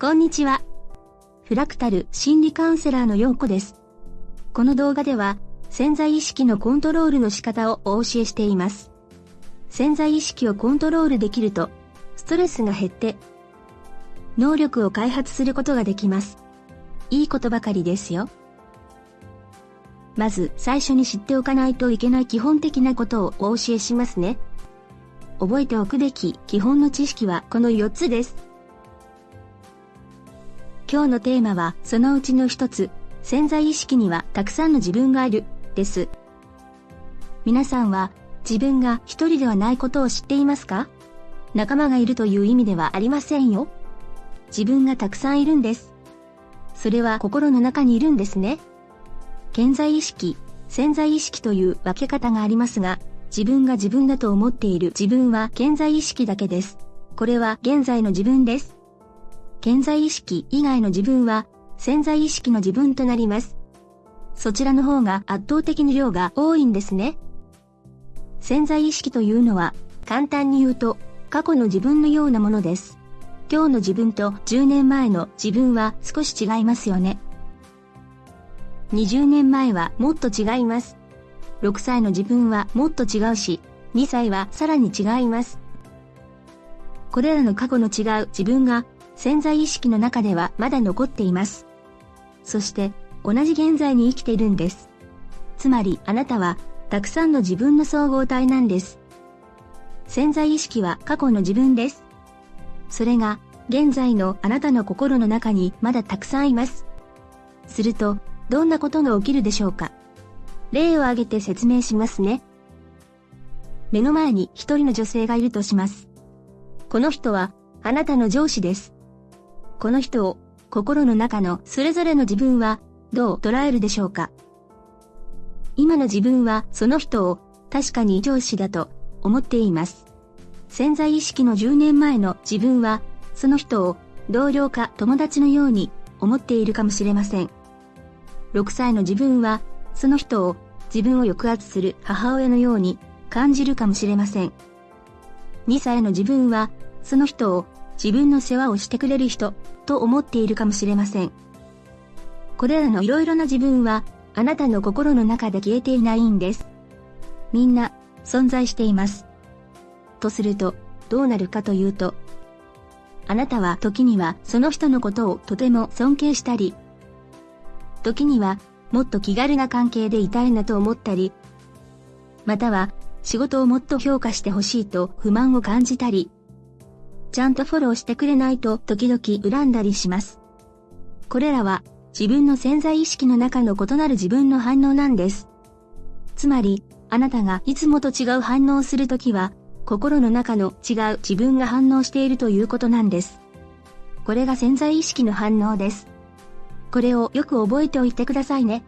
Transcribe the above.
こんにちは。フラクタル心理カウンセラーのようこです。この動画では潜在意識のコントロールの仕方をお教えしています。潜在意識をコントロールできると、ストレスが減って、能力を開発することができます。いいことばかりですよ。まず最初に知っておかないといけない基本的なことをお教えしますね。覚えておくべき基本の知識はこの4つです。今日のテーマはそのうちの一つ、潜在意識にはたくさんの自分がある、です。皆さんは自分が一人ではないことを知っていますか？仲間がいるという意味ではありませんよ。自分がたくさんいるんです。それは心の中にいるんですね。潜在意識、潜在意識という分け方がありますが、自分が自分だと思っている自分は潜在意識だけです。これは現在の自分です。健在意識以外の自分は潜在意識の自分となります。そちらの方が圧倒的に量が多いんですね。潜在意識というのは簡単に言うと過去の自分のようなものです。今日の自分と10年前の自分は少し違いますよね。20年前はもっと違います。6歳の自分はもっと違うし、2歳はさらに違います。これらの過去の違う自分が潜在意識の中ではまだ残っています。そして同じ現在に生きているんです。つまりあなたはたくさんの自分の総合体なんです。潜在意識は過去の自分です。それが現在のあなたの心の中にまだたくさんいます。するとどんなことが起きるでしょうか例を挙げて説明しますね。目の前に一人の女性がいるとします。この人はあなたの上司です。この人を心の中のそれぞれの自分はどう捉えるでしょうか？今の自分はその人を確かに上司だと思っています。潜在意識の10年前の自分はその人を同僚か友達のように思っているかもしれません。6歳の自分はその人を自分を抑圧する母親のように感じるかもしれません。2歳の自分はその人を自分の世話をしてくれる人と思っているかもしれません。これらのいろいろな自分はあなたの心の中で消えていないんです。みんな存在しています。とするとどうなるかというと、あなたは時にはその人のことをとても尊敬したり、時にはもっと気軽な関係でいたいなと思ったり、または仕事をもっと評価してほしいと不満を感じたり、ちゃんとフォローしてくれないと時々恨んだりします。これらは自分の潜在意識の中の異なる自分の反応なんです。つまり、あなたがいつもと違う反応をするときは、心の中の違う自分が反応しているということなんです。これが潜在意識の反応です。これをよく覚えておいてくださいね。